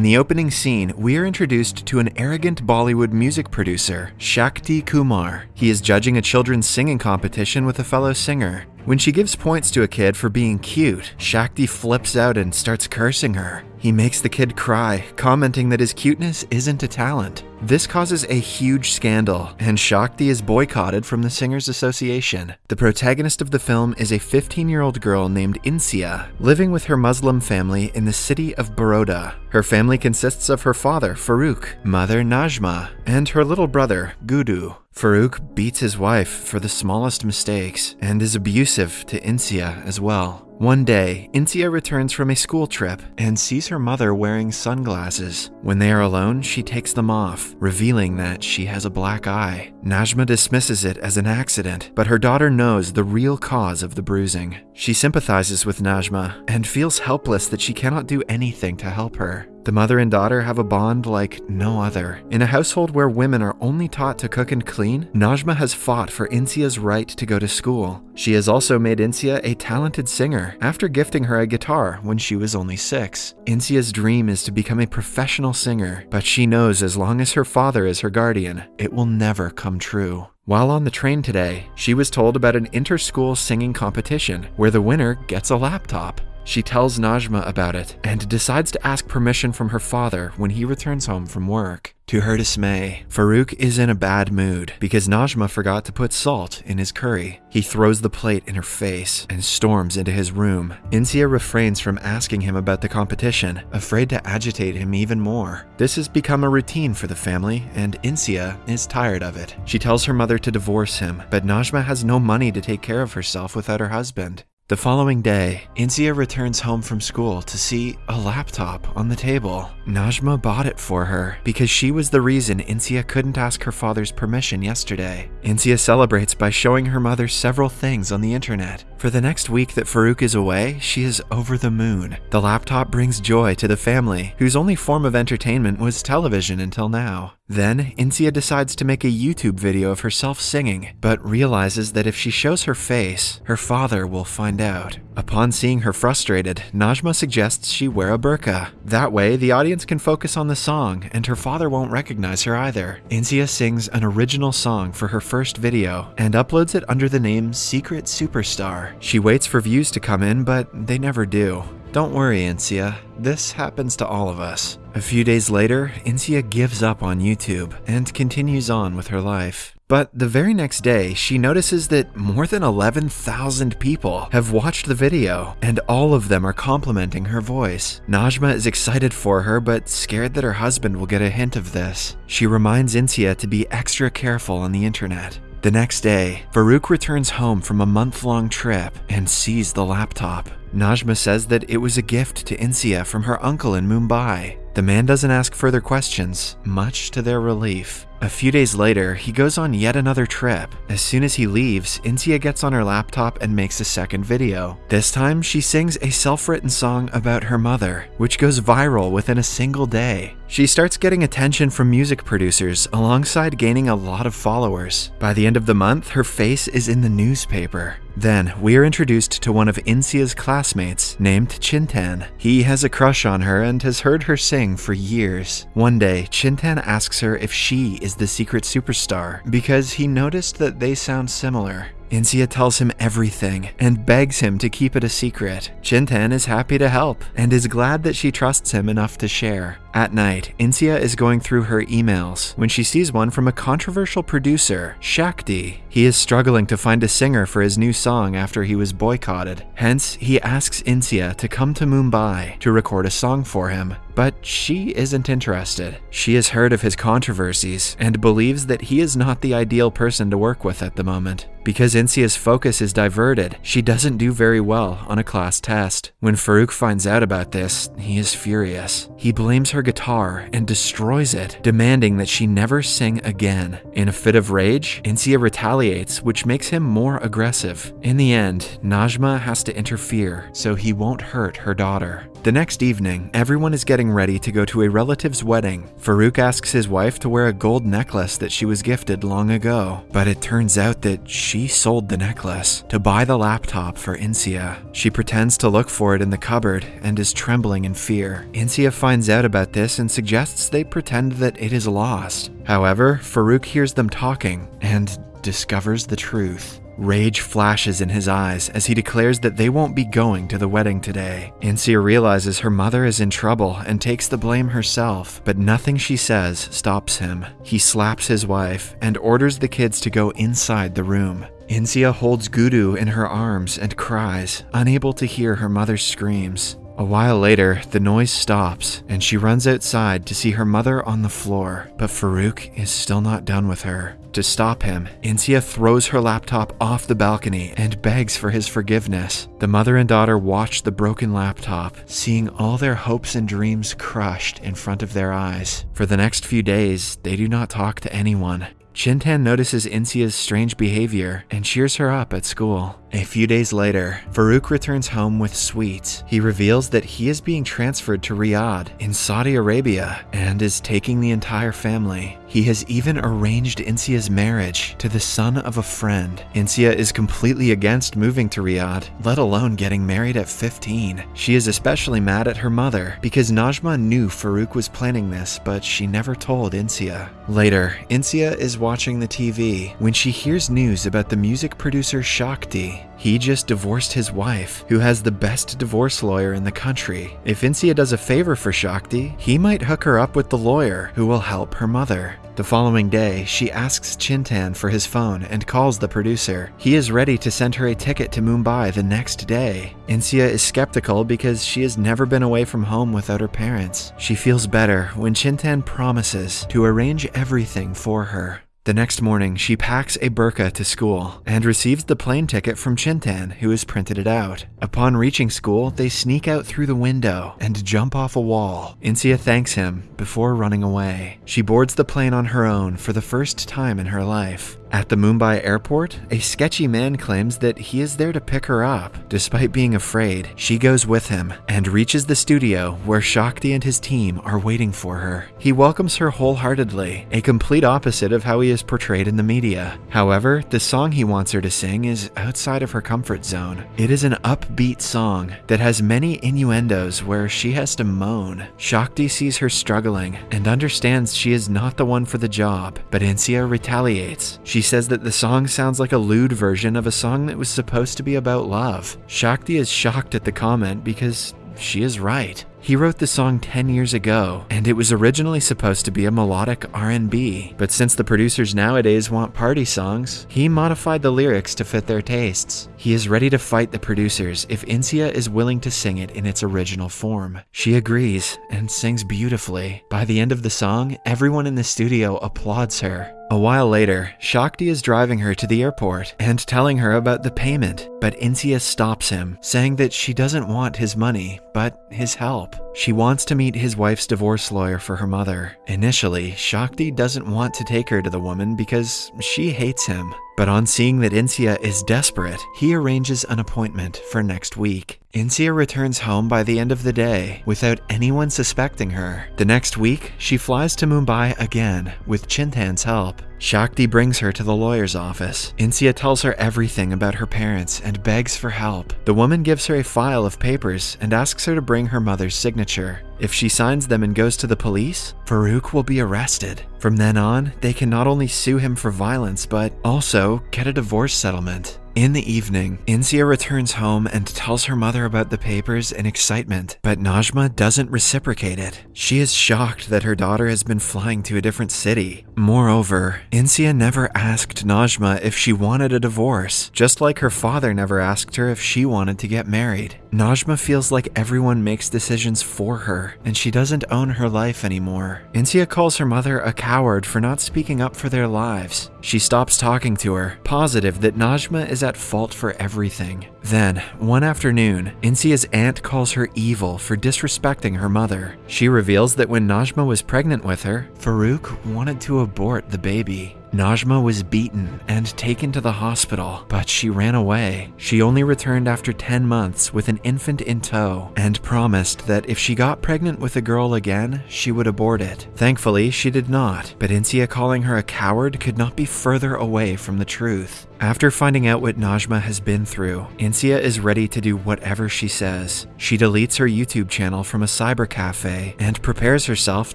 In the opening scene, we are introduced to an arrogant Bollywood music producer, Shakti Kumar. He is judging a children's singing competition with a fellow singer. When she gives points to a kid for being cute, Shakti flips out and starts cursing her. He makes the kid cry, commenting that his cuteness isn't a talent. This causes a huge scandal, and Shakti is boycotted from the Singers Association. The protagonist of the film is a 15 year old girl named Insia, living with her Muslim family in the city of Baroda. Her family consists of her father, Farooq, mother, Najma, and her little brother, Gudu. Farooq beats his wife for the smallest mistakes and is abusive to Insia as well. One day, Insia returns from a school trip and sees her mother wearing sunglasses. When they are alone, she takes them off, revealing that she has a black eye. Najma dismisses it as an accident, but her daughter knows the real cause of the bruising. She sympathizes with Najma and feels helpless that she cannot do anything to help her. The mother and daughter have a bond like no other. In a household where women are only taught to cook and clean, Najma has fought for Insia's right to go to school. She has also made Insia a talented singer after gifting her a guitar when she was only six. Insia's dream is to become a professional singer, but she knows as long as her father is her guardian, it will never come true. While on the train today, she was told about an inter-school singing competition where the winner gets a laptop. She tells Najma about it and decides to ask permission from her father when he returns home from work. To her dismay, Farooq is in a bad mood because Najma forgot to put salt in his curry. He throws the plate in her face and storms into his room. Insia refrains from asking him about the competition, afraid to agitate him even more. This has become a routine for the family, and Insia is tired of it. She tells her mother to divorce him, but Najma has no money to take care of herself without her husband. The following day, Insia returns home from school to see a laptop on the table. Najma bought it for her because she was the reason Insia couldn't ask her father's permission yesterday. Insia celebrates by showing her mother several things on the internet. For the next week that Farooq is away, she is over the moon. The laptop brings joy to the family, whose only form of entertainment was television until now. Then, Insia decides to make a YouTube video of herself singing, but realizes that if she shows her face, her father will find out. Upon seeing her frustrated, Najma suggests she wear a burqa. That way, the audience can focus on the song, and her father won't recognize her either. Insia sings an original song for her first video, and uploads it under the name Secret Superstar. She waits for views to come in, but they never do. Don't worry, Insia. This happens to all of us. A few days later, Insia gives up on YouTube and continues on with her life. But the very next day, she notices that more than 11,000 people have watched the video, and all of them are complimenting her voice. Najma is excited for her, but scared that her husband will get a hint of this. She reminds Insia to be extra careful on the internet. The next day, Farooq returns home from a month long trip and sees the laptop. Najma says that it was a gift to Insia from her uncle in Mumbai. The man doesn't ask further questions, much to their relief. A few days later, he goes on yet another trip. As soon as he leaves, Insia gets on her laptop and makes a second video. This time, she sings a self-written song about her mother, which goes viral within a single day. She starts getting attention from music producers alongside gaining a lot of followers. By the end of the month, her face is in the newspaper. Then, we are introduced to one of Insia's classmates named Chintan. He has a crush on her and has heard her sing for years. One day, Chintan asks her if she is the secret superstar because he noticed that they sound similar. Insia tells him everything and begs him to keep it a secret. Chintan is happy to help and is glad that she trusts him enough to share. At night, Insia is going through her emails when she sees one from a controversial producer, Shakti. He is struggling to find a singer for his new song after he was boycotted. Hence, he asks Insia to come to Mumbai to record a song for him. But she isn't interested. She has heard of his controversies and believes that he is not the ideal person to work with at the moment. Because Insia's focus is diverted, she doesn't do very well on a class test. When Farooq finds out about this, he is furious. He blames her guitar and destroys it, demanding that she never sing again. In a fit of rage, Insia retaliates, which makes him more aggressive. In the end, Najma has to interfere so he won't hurt her daughter. The next evening, everyone is getting ready to go to a relative's wedding. Farooq asks his wife to wear a gold necklace that she was gifted long ago, but it turns out that she sold the necklace to buy the laptop for Insia. She pretends to look for it in the cupboard and is trembling in fear. Insia finds out about about this and suggests they pretend that it is lost. However, Farouk hears them talking and discovers the truth. Rage flashes in his eyes as he declares that they won't be going to the wedding today. Insia realizes her mother is in trouble and takes the blame herself, but nothing she says stops him. He slaps his wife and orders the kids to go inside the room. Insia holds Gudu in her arms and cries, unable to hear her mother's screams. A while later, the noise stops, and she runs outside to see her mother on the floor, but Farouk is still not done with her. To stop him, Insia throws her laptop off the balcony and begs for his forgiveness. The mother and daughter watch the broken laptop, seeing all their hopes and dreams crushed in front of their eyes. For the next few days, they do not talk to anyone. Chintan notices Insia's strange behavior and cheers her up at school. A few days later, Farouk returns home with sweets. He reveals that he is being transferred to Riyadh in Saudi Arabia and is taking the entire family. He has even arranged Insia's marriage to the son of a friend. Insia is completely against moving to Riyadh, let alone getting married at 15. She is especially mad at her mother because Najma knew Farouk was planning this, but she never told Insia. Later, Insia is watching the TV when she hears news about the music producer Shakti. He just divorced his wife, who has the best divorce lawyer in the country. If Insia does a favor for Shakti, he might hook her up with the lawyer who will help her mother. The following day, she asks Chintan for his phone and calls the producer. He is ready to send her a ticket to Mumbai the next day. Insia is skeptical because she has never been away from home without her parents. She feels better when Chintan promises to arrange everything for her. The next morning, she packs a burqa to school and receives the plane ticket from Chintan, who has printed it out. Upon reaching school, they sneak out through the window and jump off a wall. Insia thanks him before running away. She boards the plane on her own for the first time in her life. At the Mumbai airport, a sketchy man claims that he is there to pick her up. Despite being afraid, she goes with him and reaches the studio where Shakti and his team are waiting for her. He welcomes her wholeheartedly, a complete opposite of how he is portrayed in the media. However, the song he wants her to sing is outside of her comfort zone. It is an upbeat song that has many innuendos where she has to moan. Shakti sees her struggling and understands she is not the one for the job, but Insia retaliates. She says that the song sounds like a lewd version of a song that was supposed to be about love. Shakti is shocked at the comment because she is right. He wrote the song 10 years ago, and it was originally supposed to be a melodic R&B, but since the producers nowadays want party songs, he modified the lyrics to fit their tastes. He is ready to fight the producers if Insia is willing to sing it in its original form. She agrees and sings beautifully. By the end of the song, everyone in the studio applauds her. A while later, Shakti is driving her to the airport and telling her about the payment, but Insia stops him, saying that she doesn't want his money, but his help. She wants to meet his wife's divorce lawyer for her mother. Initially, Shakti doesn't want to take her to the woman because she hates him. But on seeing that Insia is desperate, he arranges an appointment for next week. Insia returns home by the end of the day without anyone suspecting her. The next week, she flies to Mumbai again with Chintan's help. Shakti brings her to the lawyer's office. Insia tells her everything about her parents and begs for help. The woman gives her a file of papers and asks her to bring her mother's signature. If she signs them and goes to the police, Farouk will be arrested. From then on, they can not only sue him for violence, but also get a divorce settlement. In the evening, Insia returns home and tells her mother about the papers in excitement, but Najma doesn't reciprocate it. She is shocked that her daughter has been flying to a different city. Moreover, Insia never asked Najma if she wanted a divorce, just like her father never asked her if she wanted to get married. Najma feels like everyone makes decisions for her, and she doesn't own her life anymore. Insia calls her mother a coward for not speaking up for their lives. She stops talking to her, positive that Najma is at fault for everything. Then, one afternoon, Insia's aunt calls her evil for disrespecting her mother. She reveals that when Najma was pregnant with her, Farouk wanted to abort the baby. Najma was beaten and taken to the hospital, but she ran away. She only returned after 10 months with an infant in tow and promised that if she got pregnant with a girl again, she would abort it. Thankfully, she did not, but Insia calling her a coward could not be further away from the truth. After finding out what Najma has been through, Insia is ready to do whatever she says. She deletes her YouTube channel from a cyber cafe and prepares herself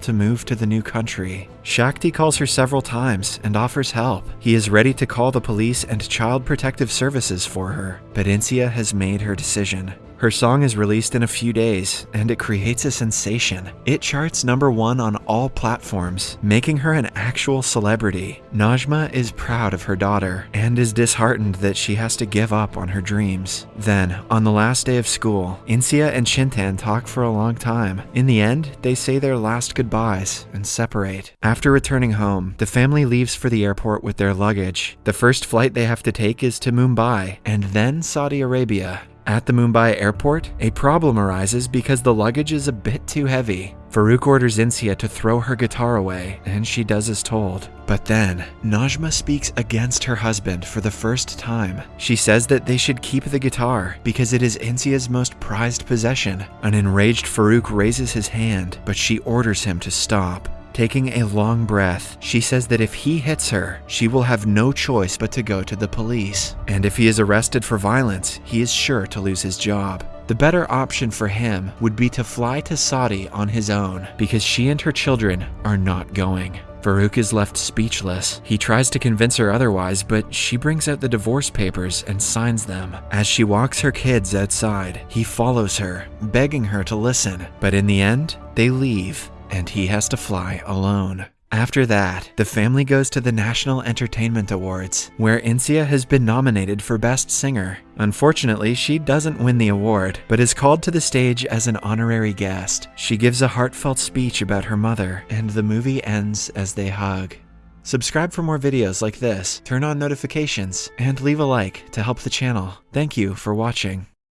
to move to the new country. Shakti calls her several times and offers help. He is ready to call the police and child protective services for her, but Insia has made her decision. Her song is released in a few days, and it creates a sensation. It charts number one on all platforms, making her an actual celebrity. Najma is proud of her daughter, and is disheartened that she has to give up on her dreams. Then, on the last day of school, Insia and Chintan talk for a long time. In the end, they say their last goodbyes and separate. After returning home, the family leaves for the airport with their luggage. The first flight they have to take is to Mumbai, and then Saudi Arabia. At the Mumbai airport, a problem arises because the luggage is a bit too heavy. Farouk orders Insia to throw her guitar away, and she does as told. But then, Najma speaks against her husband for the first time. She says that they should keep the guitar because it is Insia's most prized possession. An enraged Farouk raises his hand, but she orders him to stop. Taking a long breath, she says that if he hits her, she will have no choice but to go to the police. And if he is arrested for violence, he is sure to lose his job. The better option for him would be to fly to Saudi on his own, because she and her children are not going. Farouk is left speechless. He tries to convince her otherwise, but she brings out the divorce papers and signs them. As she walks her kids outside, he follows her, begging her to listen. But in the end, they leave and he has to fly alone. After that, the family goes to the National Entertainment Awards, where Insia has been nominated for Best Singer. Unfortunately, she doesn't win the award, but is called to the stage as an honorary guest. She gives a heartfelt speech about her mother, and the movie ends as they hug. Subscribe for more videos like this, turn on notifications, and leave a like to help the channel. Thank you for watching.